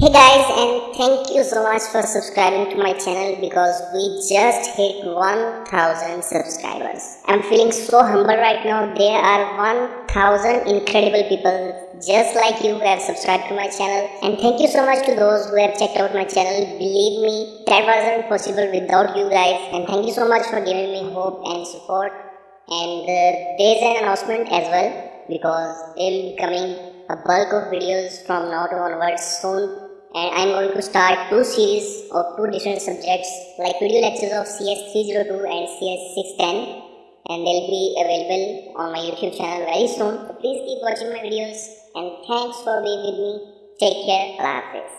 Hey guys and thank you so much for subscribing to my channel because we just hit 1000 subscribers. I'm feeling so humble right now. There are 1000 incredible people just like you who have subscribed to my channel and thank you so much to those who have checked out my channel. Believe me, that wasn't possible without you guys and thank you so much for giving me hope and support. And uh, there's an announcement as well because they'll be coming a bulk of videos from now onwards soon and I'm going to start two series of two different subjects like video lectures of CS 302 and CS 610 and they'll be available on my YouTube channel very soon. So please keep watching my videos and thanks for being with me. Take care. Hafiz.